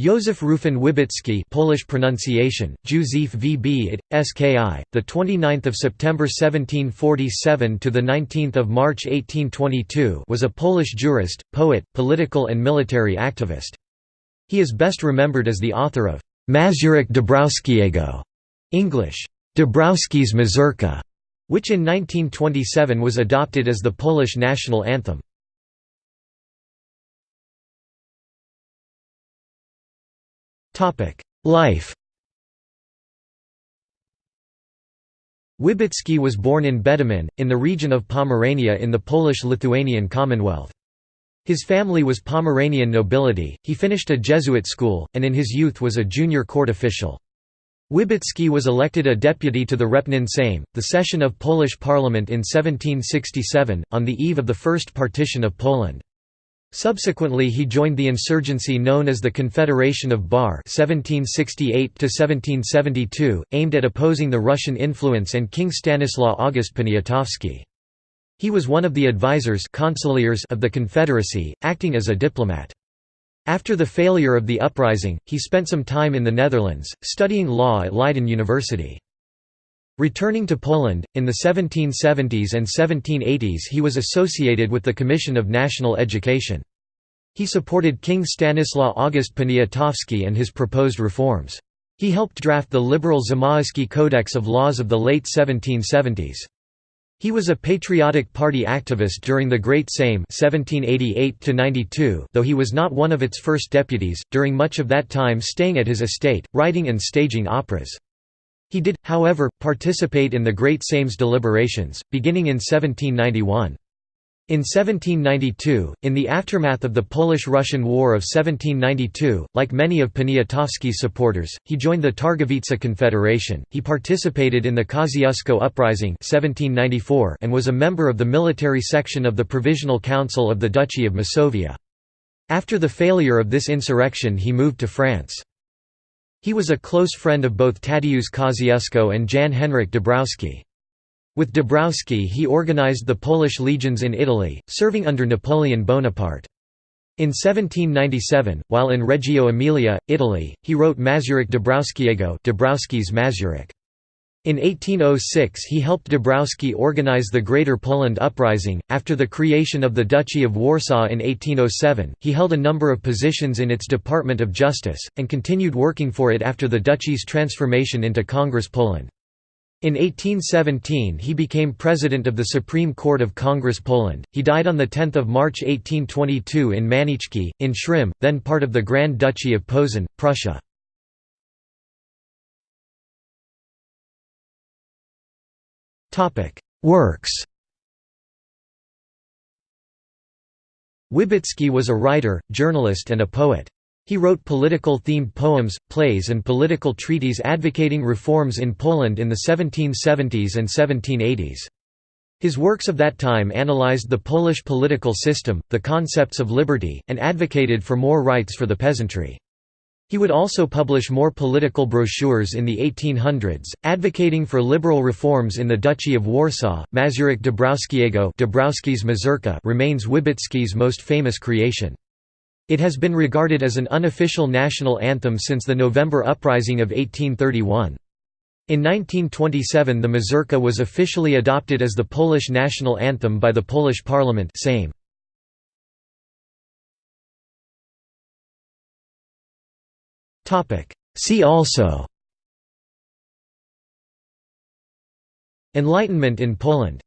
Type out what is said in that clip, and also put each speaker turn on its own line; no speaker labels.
Józef Rufin Wybicki Polish pronunciation Józef VB SKI the 29th of September 1747 to the 19th of March 1822 was a Polish jurist poet political and military activist. He is best remembered as the author of Mazurek Dąbrowskiego English Dąbrowski's Mazurka which in 1927 was adopted as the Polish national anthem Life Wybicki was born in Będomin, in the region of Pomerania in the Polish-Lithuanian Commonwealth. His family was Pomeranian nobility, he finished a Jesuit school, and in his youth was a junior court official. Wybicki was elected a deputy to the Repnin Sejm, the session of Polish parliament in 1767, on the eve of the First Partition of Poland. Subsequently he joined the insurgency known as the Confederation of Bar 1768 aimed at opposing the Russian influence and King Stanislaw August Poniatowski. He was one of the advisors of the Confederacy, acting as a diplomat. After the failure of the uprising, he spent some time in the Netherlands, studying law at Leiden University. Returning to Poland, in the 1770s and 1780s he was associated with the Commission of National Education. He supported King Stanislaw August Poniatowski and his proposed reforms. He helped draft the liberal Zamoyski Codex of Laws of the late 1770s. He was a patriotic party activist during the Great Sejm 1788 though he was not one of its first deputies, during much of that time staying at his estate, writing and staging operas. He did, however, participate in the Great Sejm's deliberations, beginning in 1791. In 1792, in the aftermath of the Polish–Russian War of 1792, like many of Poniatowski's supporters, he joined the Targowica Confederation. He participated in the Kosciuszko Uprising 1794 and was a member of the military section of the Provisional Council of the Duchy of Masovia. After the failure of this insurrection he moved to France. He was a close friend of both Tadeusz Kosciuszko and Jan Henryk Dąbrowski. With Dąbrowski he organized the Polish legions in Italy, serving under Napoleon Bonaparte. In 1797, while in Reggio Emilia, Italy, he wrote Mazurek Dąbrowskiego Dąbrowski's Mazurek. In 1806 he helped Dąbrowski organize the Greater Poland Uprising. After the creation of the Duchy of Warsaw in 1807, he held a number of positions in its Department of Justice, and continued working for it after the duchy's transformation into Congress Poland. In 1817 he became president of the Supreme Court of Congress Poland. He died on 10 March 1822 in Manieczki, in Śrem, then part of the Grand Duchy of Posen, Prussia. Works Wybicki was a writer, journalist and a poet. He wrote political-themed poems, plays and political treaties advocating reforms in Poland in the 1770s and 1780s. His works of that time analyzed the Polish political system, the concepts of liberty, and advocated for more rights for the peasantry. He would also publish more political brochures in the 1800s, advocating for liberal reforms in the Duchy of Warsaw. Mazurek Dąbrowskiego Dąbrowski's Mazurka remains Wybicki's most famous creation. It has been regarded as an unofficial national anthem since the November Uprising of 1831. In 1927 the Mazurka was officially adopted as the Polish national anthem by the Polish parliament Sejm. See also Enlightenment in Poland